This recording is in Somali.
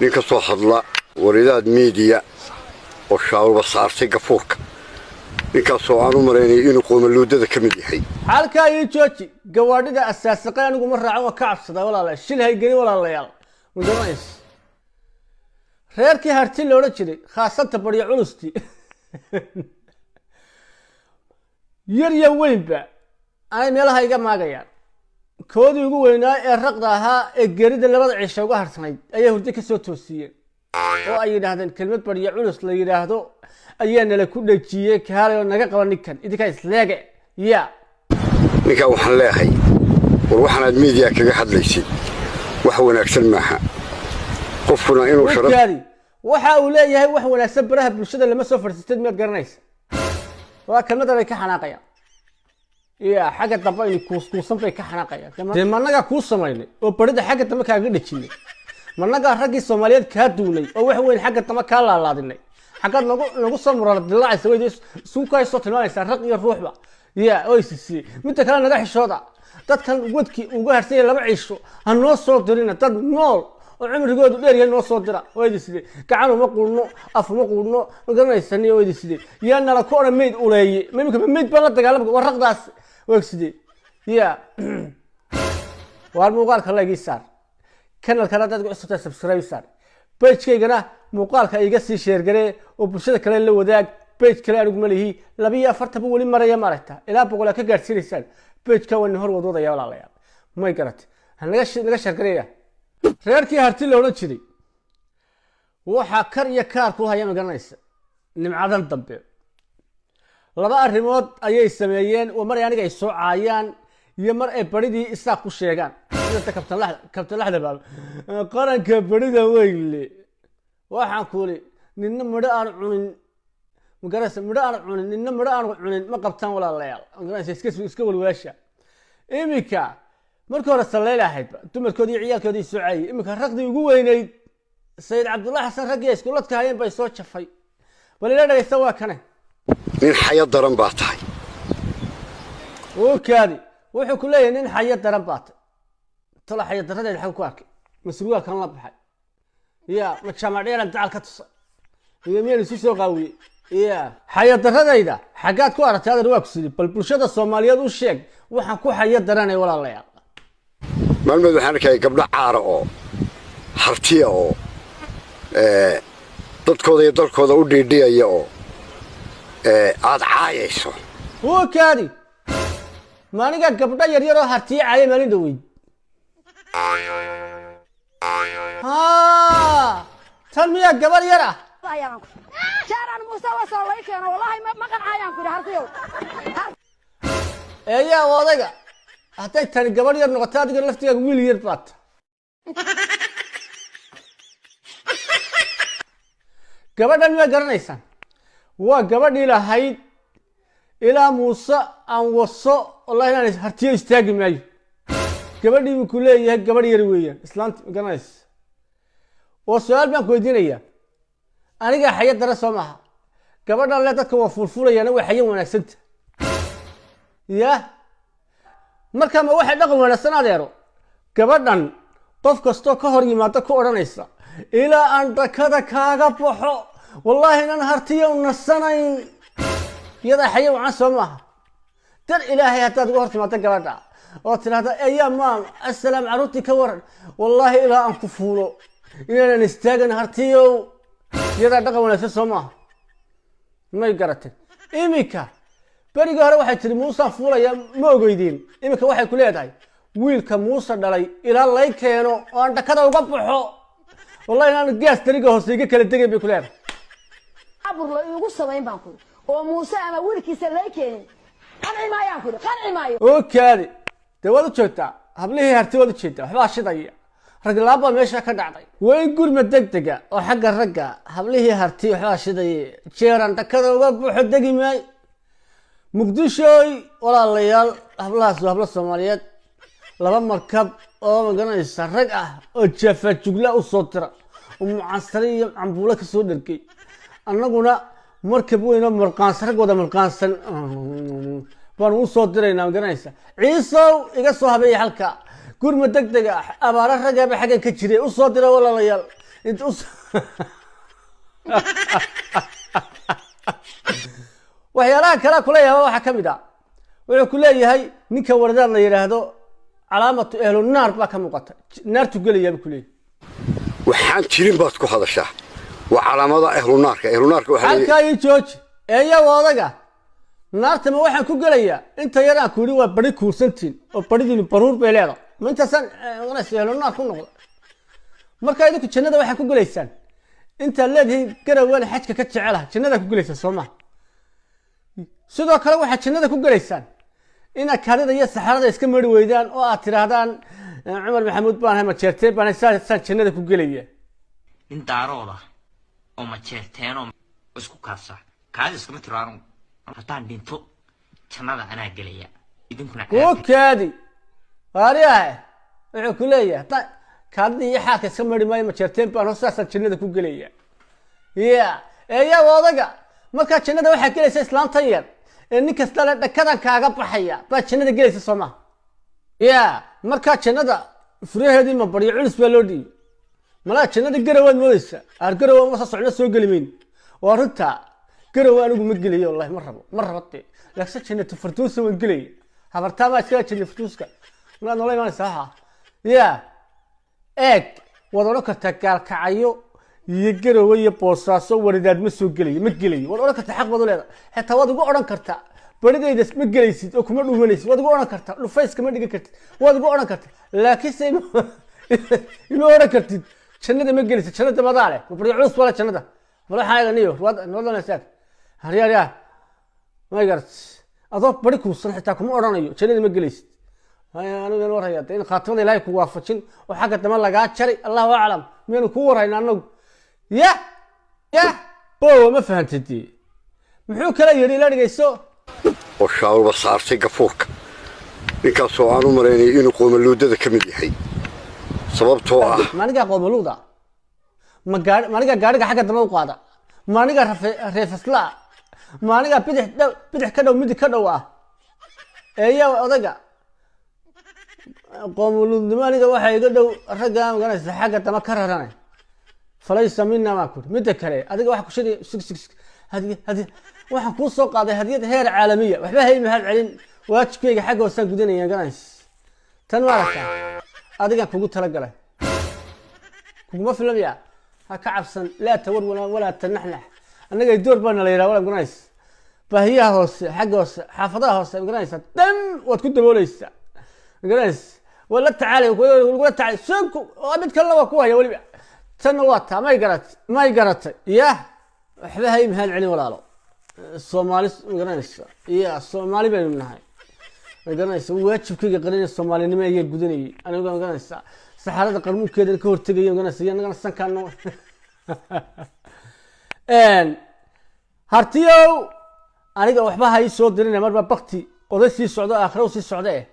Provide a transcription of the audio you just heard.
nin ka soo hadla waridaad miidiya oo shaaruba saartay gafuurka. Ninkaasoo aan u maraynay inuu qoomaluudada ka mid yahay. Halkaa ii jooji gawaadhida asaasiqay anigu ma raacan waa ka cabsadaa walaala shil haygeni walaalayaal. Mudanays reerkii harti la odhan jiray khaasanta baryo culusti yar iyo weynba anay meelaha iga maagayaan koodii ugu weynaa ee raqda ahaa ee gerida labada cisho uga harsanayd ayay hurdo ka soo toosiyeen oo ay yidhaahdeen kelmad baryo culus la yidhaahdo ayaa nala ku dhejiyey kaalay oo naga qaba ninkan. Idinkaa isleege ya ninkaa waxaan leehay war waxaanaad miidiya kaga hadlaysid. Wax wanaagsan maaha. Qofkuna inuu sharaf warkaadi waxa uu leeyahay wax wanaagsan baraha bulshada lama soo fadhiisteed miyaad garanaysa waa kelmadan ay ka xanaaqayaan ya xagga dambe aynu kuuskuusan bay ka xanaaqayaan. Dee managaa kuu samaynay oo barida xagga dambe kaaga dhejinay. Managaa raggii soomaaliyeed kaa duulay oo wax weyn xagga dambe kaa laalaadinay. Xaggaad nagu nagu soo murar dilaacaysa weyda isugu kaa soo tilmaamaysaa rag iyo ruuxba. Ya oo midda kale naga xishooda. Dadkan wadkii uga harsanya laba ciisho ha noo soo dirina. Dad nool oo cumrigoodu dheer yahay noo soo dira. Waydi gacan uma quudhno af uma quudhno magaranaysan waydi sidee yaa nala ku odhan mayd uleeye ma imika baan la dagaalamka waa raqdaas waag sidee ya waar muuqaalka la igii saar kanalkana dad ku cusubtaa subscribe saar bejkaygana muuqaalka iga sii sheergaree oo bulshada kale la wadaag. Bej kale anigu ma lihi labiyo afartanba weli maraya maaragta ilaa boqol aa ka gaadhsiinaysaan bejka waa nin hor wadwadaya walaalayaal may garate naga sheergareeya reerkii harti la odhan jiray waxaa kar iyo kaar ku haya ma garanaysa nimcadan dambe laba arrimood ayay sameeyeen oo mar ay aniga ay soo caayaan iyo mar ay baridii isaaq ku sheegaan. Baaba qaranka barida weyle waxaan kuuli ninna midho aan cunin. Magaraysa midho aan cunin ninna midho aan cunin ma qabtaan walaalayaal. Magaraysa iska walwaasha. Iminka markii hore sallayl ahaydba dumarkoodii ciyaalkoodii soo caayay. Iminka raqdii ugu weynayd sayid cabdullahi xasan raggii ay iskuladka hayeen bay soo jafay. Bal ila dhagaysta waa kane nin xayo daran baa tahay. Kaadi wuxuu ku leeyahay nin xayo daran baa tay tala xayo daradeed xag ku arkay. Kan la baxay. Ya ma dacal ka tusay iyo miyaan isu soo qaawiyey ya xayo daradayda xaggaad ku aragtay adan waa ku sidi bal bulshada soomaaliyeed u sheeg waxaan ku xayo daranay walaalayaal maalmeed waxaan arkaya gabdho caara oo hartiya oo dadkooda iyo dalkooda u dhiidhiyaya oo aad caayayso. Kaadi. Maaniga gabdho yaryar oo hartiye caaya maalin dhaweyd tan miyaa gabar yar ah. Shaaraan muuse wasoo lay keeno. Wallahi ma qancayaan ku hartiyow. Eeyaa odayga hadday tani gabadh yar noqoto adiga laftigaaga wiil yar baad. Gabadhan miyaa garanaysaan waa gabadhii lahayd ilaa muuse aan waso wallahi inaan hartiyo istaagi maayo. Gabadhii buu ku leeyahay gabadh yar weeyaan islaanta ma garanaysa. Oo su'aal baan ku weydiinayaa. Anigaa xayo dara soo maaha. Gabadhan le dadka waa fuulfuulayaana way xayo wanaagsanta ya marka ma waxay dhaqan wanaagsan adeero gabadhan qof kastoo ka hor yimaado ku odhanaysa ilaa aan dakada kaaga baxo wallaahi inaan hartiyo nasanayn iyadaa xayo wacan soo maaha. Dar ilaahay haddaad uga hor timaado gabadha. Oo tidhahda eyaa maam assalaam carruurtii ka waran. Wallaahi ilaa aan ku fuulo. Inaanan istaagan hartiyow iyadaa dhaqan wanaagsan soo maaha. May garatay iminka berigii hore waxay tihi muusaan fuulaya ma ogeydiin iminka waxay ku leedahay wiilka muuse dhalay ilaa lay keeno oo aan dhakada uga baxo wallahi inaan gaas dariga hoose iga kala degayn bay ku leedahay abur la samayn baan kuri oo muuse ama wiilkiisa lay keenin. Qanci maayaan kuri qanci maayo oo kaadi dee waad u joogtaa hablihii harti waad u jeedaa waxbaa shidaya raglaab baa meesha ka dhacday. Way gurma deg dega oo xagga ragga. Hablihii harti waxbaa shidaya jeeran dhakada uga buuxo degi maayo muqdishooy walaalayaal hablahaas waa hablo soomaaliyeed. Laba markab oo magaranaysa rag ah oo jafa jugla u soo dira oo mucansare iyo cambuulo ka soo dhergay annaguna markab weyn oo mulqaansan rag wada baan u soo magaranaysa ciisow iga soo habeeya halka. Gurma deg dega abaaro ragaba xaggan ka jiray. U soo dira walaalayaal. Inta u waxyaalaha kale kula yaaba waxaa ka mid ah. Wuxuu ku leeyahay ninka waradaad la yidhaahdo calaamatu ehlu naar baa ka muuqata. Naartu gelayaaba ku leeyahay waxaan jirin baad ku hadashaa waa calaamada ehlunaarka ehlunaarka waxaa leeyahay halkaa ii jooji eeyaga odaga. Naartama waxaan ku gelayaa inta yar aan ku yidhi waa bari kuursantiin oo baridiinu baruur bay leedahay. Ma intaasaan onas ehlu naar ku noqda markaa idinku jannada waxaa ku gelaysaan. Intaad leedihiin garawaan xajka ka jecelaha jannadaa ku gelaysaan soo maha sidoo kale waxaad jannada ku gelaysaan. Inaad kaadida iyo saxarada iska mari weydaan oo aad tidhaahdaan cumar maxamuud baan ahay majeerteen baan saasaan jannada ku gelaya nin daarooda oo majeerteenoo isku kaabsa kaadi iskama tiro anugu haddaan dhinto jannada anaa gelaya idinkuna kuu kaadi. Waariyahe wuxuu ku leeyahay haddaan kaadida iyo xaalka iska mari maayo majeerteen baan aho, saasaan jannada ku gelaya ya eeyaga odaga markaa jannada waxaa gelaysa islaamtan yar. Ee nin kasta le dhakadan kaaga baxaya baa jannada gelaysa soo maha ya markaa jannada furaheedii ma baryo culus baa loo dhiibay malaa jannada garawaad moodeysa aar garawa ma socno soo geli mayno waa runtaa garawa anigu ma gelayo wallahi ma rabo ma rabo dee laakiin jannatu farduusa waan gelaya habartaa baa iskaga jannatu farduuska malaad noola imaanaysa waxa ya eeg waad odhan kartaa gaalkacyo iyo garowe iyo boosaaso waridaad ma soo gelayo ma gelayo waad odhan kartaa xaq baad u leedahay. Xitaa waad ugu odhan kartaa baridayda ma gelaysid oo kuma dhuumanaysid. Waad ugu odhan kartaa dhufayska ma dhigan kartid. Waad ugu odhan kartaa laakiinse ima odhan kartid jannada ma gelaysid jannada madaa leh culus bale jannada bal waxaa eega niyo noodanasaag haryaaryaa ma garat adoo bari kuusan xitaa kuma odhanayo. Jannada ma gelaysid anigu warhaya. In khaatimada ilaahay ku waafajin. Oo xagga dambe lagaa jaray? Allahu aclam. Miyaynu kuu warhayna anagu ya! Ya! Bowa ma fahantid muxuu kala yidhi ila dhegeyso oo shaawalba saartay gafuurka. Ninkaasoo aan u maraynay inuu qoomaluudada ka mid yahay sababtoo ah. Maanigaa gaari maanigaa gaariga xagga dambe u qaada. Maanigaa rafe- reefaslaa maanigaa bidix ka dhow midig ka dhow ah. Eeya odaga. Qoomaluudnimo aniga waxaa iga dhow ragga maganaysa xagga dambe ka raranay falaysa mina maa kuri. Midda kale adiga waxa ku sheegay sig sig waxaan kuu soo qaaday hadiyad heer caalamiya. Waxba hay mahad celin. Waajibkayga xagga hoosaan ganays tan ma aragtaa adigaan kugu talagalay. Kuguma filamaya ha ka cabsan. Laa tawar walaa tanaxnax. Annaga door baana la yidhaha wala ganays baahiyaha hoose xagga hoose xaafadaha hoose maganaysa dhan waad ku dabooleysaa maganays waa la tacaalay lagula tacaalay. Soonku oo mid kalena waa ku haya weliba. Tanna waa taa may garatay may garatay. Ya waxba hay mahad celin walaalo. Soomaali magaranaysa ya soomaali baynu nahay magaranaysa waajibkayga qarinaya soomaalinimo ayaa gudanayay. Aniga magaranaysa saxaarada qarmuunkeedana ka hortegaya magaranaysa iyo anagana sankaano hartiyow aniga waxba ha ii soo dirinaya marba bakti oday sii socdo aakhira sii socda eh